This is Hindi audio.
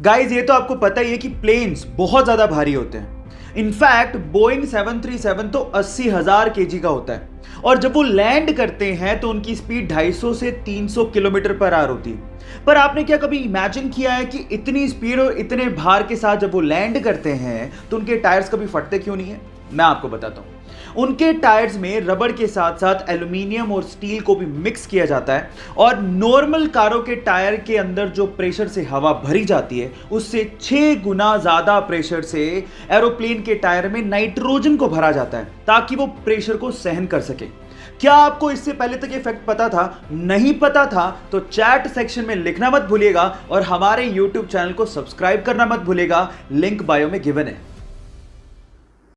गाइस ये तो आपको पता ही है कि प्लेन्स बहुत ज़्यादा भारी होते हैं। इनफैक्ट बोइंग 737 तो अस्सी हज़ार के का होता है। और जब वो लैंड करते हैं तो उनकी स्पीड 250 से 300 किलोमीटर पर आर होती है। पर आपने क्या कभी इमेजिन किया है कि इतनी स्पीड और इतने भार के साथ जब वो लैंड करते हैं तो उनके टायर्स कभी फटते क्यों नहीं है? मैं आपको बताता हूँ। उनके टायर्स में रबड़ के साथ साथ एल्यूमिनियम और स्टील को भी मिक्स किया जाता है और नॉर्मल कारों के टायर के अंदर जो प्रेशर से हवा भरी जाती है, उससे छह गुना ज़्यादा प्रेशर से एरोप्लेन के टायर में नाइट्रोजन को भरा जाता है ताकि वो प्रेशर को सहन कर सके। क्या आपको इससे पहले तक ये फैक्ट पता था? नहीं पता था तो चैट सेक्शन में लिखना मत भूलिएगा और हमारे यूट्यूब चैनल को सब्सक्राइब करना मत भूलिएगा। लिंक बायो में गिवन है।